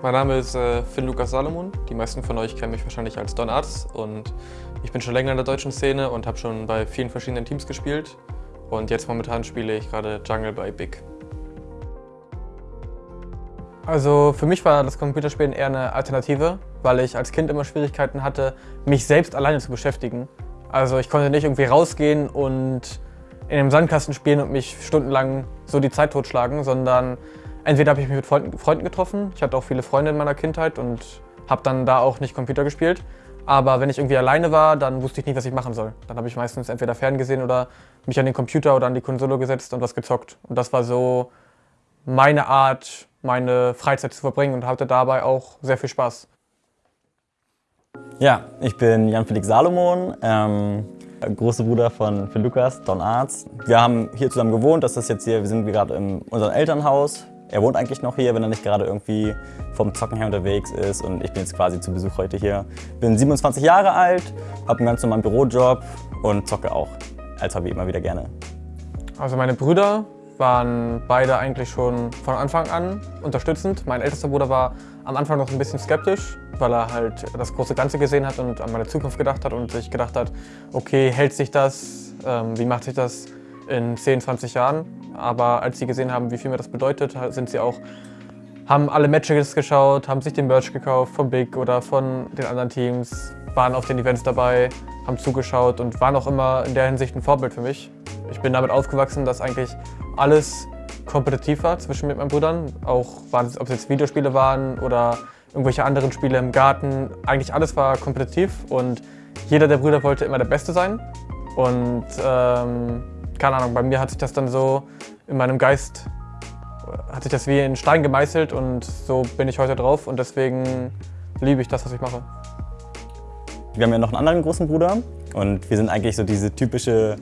Mein Name ist äh, Finn Lukas Salomon. Die meisten von euch kennen mich wahrscheinlich als Don Arts und ich bin schon länger in der deutschen Szene und habe schon bei vielen verschiedenen Teams gespielt. Und jetzt momentan spiele ich gerade Jungle bei Big. Also für mich war das Computerspielen eher eine Alternative, weil ich als Kind immer Schwierigkeiten hatte, mich selbst alleine zu beschäftigen. Also ich konnte nicht irgendwie rausgehen und in einem Sandkasten spielen und mich stundenlang so die Zeit totschlagen, sondern entweder habe ich mich mit Freunden getroffen, ich hatte auch viele Freunde in meiner Kindheit und habe dann da auch nicht Computer gespielt. Aber wenn ich irgendwie alleine war, dann wusste ich nicht, was ich machen soll. Dann habe ich meistens entweder ferngesehen oder mich an den Computer oder an die Konsole gesetzt und was gezockt. Und das war so meine Art, meine Freizeit zu verbringen und hatte dabei auch sehr viel Spaß. Ja, ich bin Jan-Felix Salomon, ähm, großer Bruder von, von Lukas, Don Arzt. Wir haben hier zusammen gewohnt, das ist jetzt hier, wir sind gerade in unserem Elternhaus. Er wohnt eigentlich noch hier, wenn er nicht gerade irgendwie vom Zocken her unterwegs ist und ich bin jetzt quasi zu Besuch heute hier. Bin 27 Jahre alt, habe einen ganz normalen Bürojob und zocke auch als Hobby immer wieder gerne. Also meine Brüder waren beide eigentlich schon von Anfang an unterstützend. Mein ältester Bruder war am Anfang noch ein bisschen skeptisch, weil er halt das große Ganze gesehen hat und an meine Zukunft gedacht hat und sich gedacht hat, okay, hält sich das, ähm, wie macht sich das in 10, 20 Jahren? Aber als sie gesehen haben, wie viel mir das bedeutet, sind sie auch, haben alle Matches geschaut, haben sich den Merch gekauft von Big oder von den anderen Teams, waren auf den Events dabei, haben zugeschaut und waren auch immer in der Hinsicht ein Vorbild für mich. Ich bin damit aufgewachsen, dass eigentlich alles kompetitiv war zwischen mit meinen Brüdern. Auch ob es jetzt Videospiele waren oder irgendwelche anderen Spiele im Garten. Eigentlich alles war kompetitiv und jeder der Brüder wollte immer der Beste sein. Und ähm, keine Ahnung, bei mir hat sich das dann so in meinem Geist, hat sich das wie in Stein gemeißelt und so bin ich heute drauf und deswegen liebe ich das, was ich mache. Wir haben ja noch einen anderen großen Bruder und wir sind eigentlich so diese typische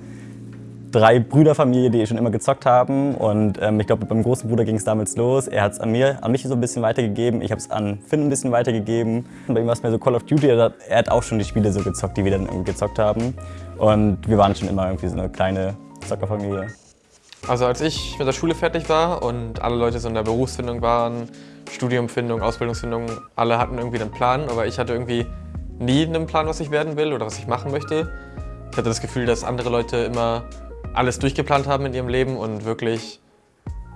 drei Brüderfamilie, die schon immer gezockt haben. Und ähm, ich glaube, beim großen Bruder ging es damals los. Er hat es an, an mich so ein bisschen weitergegeben. Ich habe es an Finn ein bisschen weitergegeben. Und bei ihm war es mehr so Call of Duty. Er hat, er hat auch schon die Spiele so gezockt, die wir dann irgendwie gezockt haben. Und wir waren schon immer irgendwie so eine kleine Zockerfamilie. Also als ich mit der Schule fertig war und alle Leute so in der Berufsfindung waren, Studiumfindung, Ausbildungsfindung, alle hatten irgendwie einen Plan, aber ich hatte irgendwie nie einen Plan, was ich werden will oder was ich machen möchte. Ich hatte das Gefühl, dass andere Leute immer alles durchgeplant haben in ihrem Leben und wirklich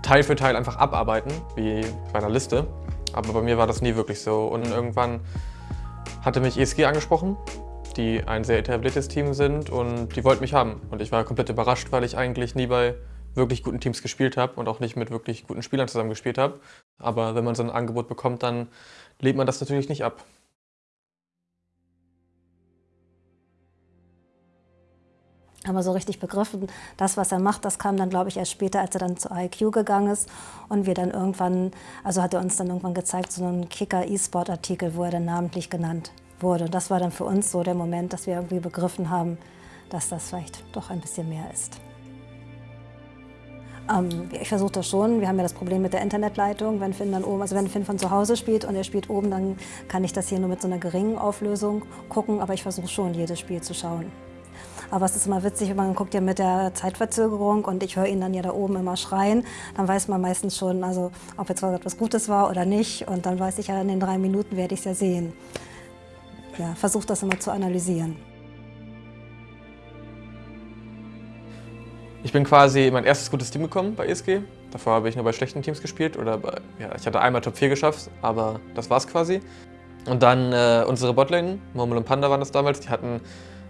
Teil für Teil einfach abarbeiten, wie bei einer Liste. Aber bei mir war das nie wirklich so. Und irgendwann hatte mich ESG angesprochen, die ein sehr etabliertes Team sind und die wollten mich haben. Und ich war komplett überrascht, weil ich eigentlich nie bei wirklich guten Teams gespielt habe und auch nicht mit wirklich guten Spielern zusammen gespielt habe. Aber wenn man so ein Angebot bekommt, dann lehnt man das natürlich nicht ab. aber so richtig begriffen, das, was er macht, das kam dann, glaube ich, erst später, als er dann zu IQ gegangen ist und wir dann irgendwann, also hat er uns dann irgendwann gezeigt, so einen Kicker-E-Sport-Artikel, wo er dann namentlich genannt wurde. Und das war dann für uns so der Moment, dass wir irgendwie begriffen haben, dass das vielleicht doch ein bisschen mehr ist. Ähm, ich versuche das schon. Wir haben ja das Problem mit der Internetleitung. Wenn Finn dann oben, also wenn Finn von zu Hause spielt und er spielt oben, dann kann ich das hier nur mit so einer geringen Auflösung gucken. Aber ich versuche schon, jedes Spiel zu schauen. Aber es ist immer witzig, man guckt ja mit der Zeitverzögerung und ich höre ihn dann ja da oben immer schreien. Dann weiß man meistens schon, also ob jetzt etwas Gutes war oder nicht. Und dann weiß ich ja, in den drei Minuten werde ich es ja sehen. Ja, versuche das immer zu analysieren. Ich bin quasi in mein erstes gutes Team gekommen bei ESG. Davor habe ich nur bei schlechten Teams gespielt oder bei, ja, ich hatte einmal Top 4 geschafft, aber das war's quasi. Und dann äh, unsere Botlane, Murmel und Panda waren das damals, die hatten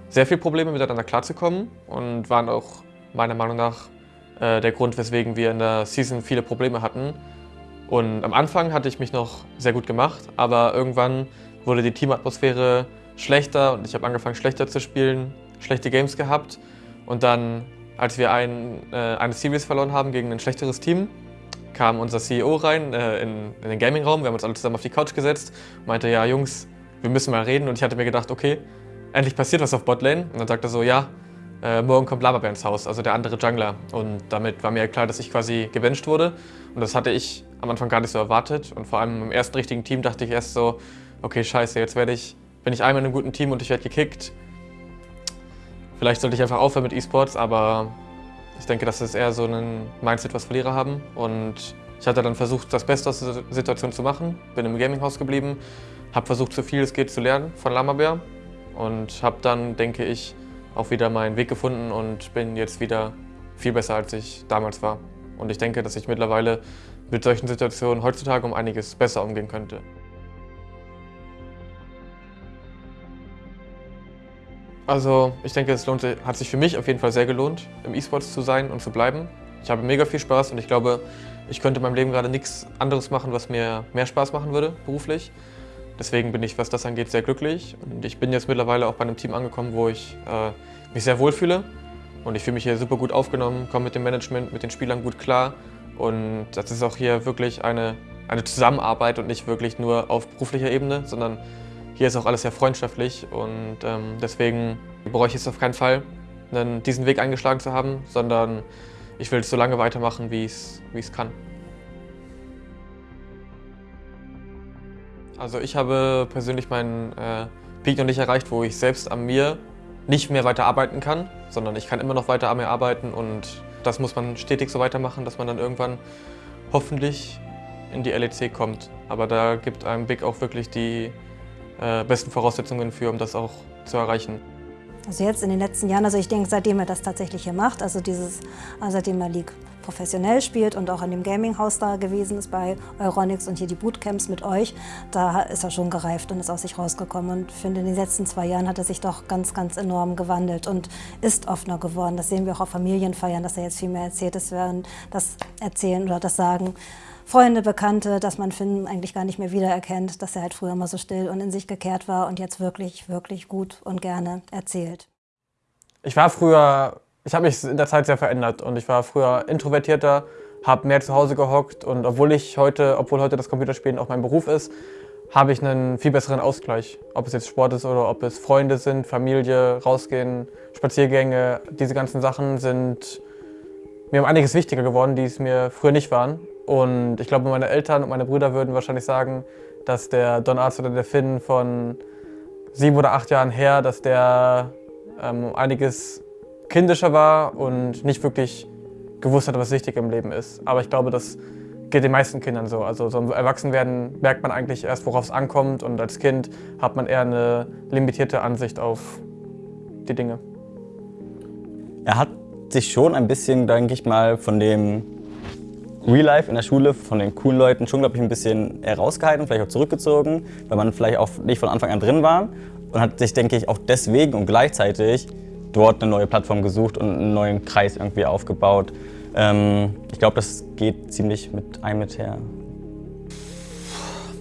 sehr viele Probleme miteinander klarzukommen und waren auch meiner Meinung nach äh, der Grund, weswegen wir in der Season viele Probleme hatten. Und am Anfang hatte ich mich noch sehr gut gemacht, aber irgendwann wurde die Teamatmosphäre schlechter und ich habe angefangen schlechter zu spielen, schlechte Games gehabt. Und dann, als wir ein, äh, eine Series verloren haben gegen ein schlechteres Team, kam unser CEO rein äh, in, in den Gaming-Raum, wir haben uns alle zusammen auf die Couch gesetzt und meinte, ja Jungs, wir müssen mal reden. Und ich hatte mir gedacht, okay, endlich passiert was auf Botlane. Und dann sagt er so, ja, äh, morgen kommt Lavabear ins Haus, also der andere Jungler. Und damit war mir klar, dass ich quasi gebencht wurde. Und das hatte ich am Anfang gar nicht so erwartet. Und vor allem im ersten richtigen Team dachte ich erst so, okay, scheiße, jetzt werde ich, bin ich einmal in einem guten Team und ich werde gekickt. Vielleicht sollte ich einfach aufhören mit E-Sports, aber ich denke, das ist eher so ein Mindset, was Verlierer haben. Und Ich hatte dann versucht, das Beste aus der Situation zu machen, bin im Gaminghaus geblieben, habe versucht, so viel es geht zu lernen von Lamabär und habe dann, denke ich, auch wieder meinen Weg gefunden und bin jetzt wieder viel besser, als ich damals war. Und ich denke, dass ich mittlerweile mit solchen Situationen heutzutage um einiges besser umgehen könnte. Also ich denke, es lohnt, hat sich für mich auf jeden Fall sehr gelohnt, im E-Sports zu sein und zu bleiben. Ich habe mega viel Spaß und ich glaube, ich könnte in meinem Leben gerade nichts anderes machen, was mir mehr Spaß machen würde, beruflich. Deswegen bin ich, was das angeht, sehr glücklich. Und ich bin jetzt mittlerweile auch bei einem Team angekommen, wo ich äh, mich sehr wohlfühle. Und ich fühle mich hier super gut aufgenommen, komme mit dem Management, mit den Spielern gut klar. Und das ist auch hier wirklich eine, eine Zusammenarbeit und nicht wirklich nur auf beruflicher Ebene, sondern hier ist auch alles sehr freundschaftlich. Und ähm, deswegen bereue ich es auf keinen Fall, diesen Weg eingeschlagen zu haben, sondern ich will es so lange weitermachen, wie ich es kann. Also ich habe persönlich meinen äh, Peak noch nicht erreicht, wo ich selbst an mir nicht mehr weiter arbeiten kann, sondern ich kann immer noch weiter an mir arbeiten und das muss man stetig so weitermachen, dass man dann irgendwann hoffentlich in die LEC kommt. Aber da gibt einem Big auch wirklich die äh, besten Voraussetzungen für, um das auch zu erreichen. Also jetzt in den letzten Jahren, also ich denke, seitdem er das tatsächlich hier macht, also dieses, also seitdem er League professionell spielt und auch in dem Gaming-Haus da gewesen ist bei Euronics und hier die Bootcamps mit euch, da ist er schon gereift und ist aus sich rausgekommen. Und ich finde, in den letzten zwei Jahren hat er sich doch ganz, ganz enorm gewandelt und ist offener geworden. Das sehen wir auch auf Familienfeiern, dass er jetzt viel mehr erzählt ist, während das Erzählen oder das Sagen Freunde, Bekannte, dass man Finn eigentlich gar nicht mehr wiedererkennt, dass er halt früher immer so still und in sich gekehrt war und jetzt wirklich, wirklich gut und gerne erzählt. Ich war früher ich habe mich in der Zeit sehr verändert und ich war früher introvertierter, habe mehr zu Hause gehockt und obwohl ich heute, obwohl heute das Computerspielen auch mein Beruf ist, habe ich einen viel besseren Ausgleich. Ob es jetzt Sport ist oder ob es Freunde sind, Familie, rausgehen, Spaziergänge, diese ganzen Sachen sind mir um einiges wichtiger geworden, die es mir früher nicht waren. Und ich glaube, meine Eltern und meine Brüder würden wahrscheinlich sagen, dass der Don Arzt oder der Finn von sieben oder acht Jahren her, dass der ähm, einiges kindischer war und nicht wirklich gewusst hat, was wichtig im Leben ist. Aber ich glaube, das geht den meisten Kindern so. Also so im Erwachsenwerden merkt man eigentlich erst, worauf es ankommt und als Kind hat man eher eine limitierte Ansicht auf die Dinge. Er hat sich schon ein bisschen, denke ich mal, von dem Real Life in der Schule, von den coolen Leuten schon, glaube ich, ein bisschen herausgehalten, vielleicht auch zurückgezogen, weil man vielleicht auch nicht von Anfang an drin war und hat sich, denke ich, auch deswegen und gleichzeitig dort eine neue Plattform gesucht und einen neuen Kreis irgendwie aufgebaut. Ähm, ich glaube, das geht ziemlich mit einem mit her.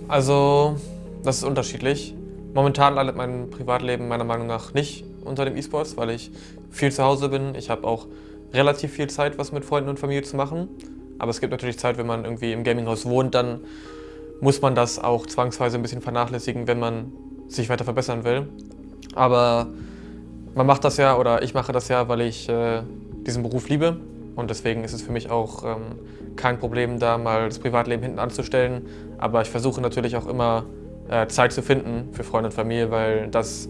Also, das ist unterschiedlich. Momentan leidet mein Privatleben meiner Meinung nach nicht unter dem E-Sports, weil ich viel zu Hause bin. Ich habe auch relativ viel Zeit, was mit Freunden und Familie zu machen. Aber es gibt natürlich Zeit, wenn man irgendwie im Gaminghaus wohnt, dann muss man das auch zwangsweise ein bisschen vernachlässigen, wenn man sich weiter verbessern will. Aber man macht das ja, oder ich mache das ja, weil ich äh, diesen Beruf liebe. Und deswegen ist es für mich auch ähm, kein Problem, da mal das Privatleben hinten anzustellen. Aber ich versuche natürlich auch immer äh, Zeit zu finden für Freunde und Familie, weil das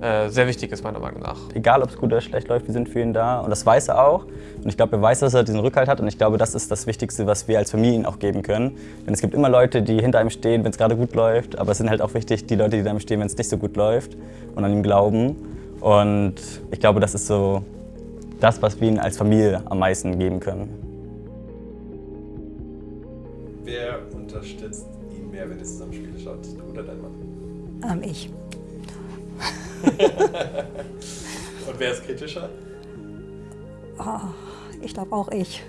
äh, sehr wichtig ist, meiner Meinung nach. Egal, ob es gut oder schlecht läuft, wir sind für ihn da. Und das weiß er auch. Und ich glaube, er weiß, dass er diesen Rückhalt hat. Und ich glaube, das ist das Wichtigste, was wir als Familie ihm auch geben können. Denn es gibt immer Leute, die hinter ihm stehen, wenn es gerade gut läuft. Aber es sind halt auch wichtig, die Leute, die hinter ihm stehen, wenn es nicht so gut läuft und an ihm glauben. Und ich glaube, das ist so das, was wir ihnen als Familie am meisten geben können. Wer unterstützt ihn mehr, wenn ihr zusammen Spiele schaut? Du oder dein Mann? Ähm, ich. Und wer ist kritischer? Oh, ich glaube auch ich.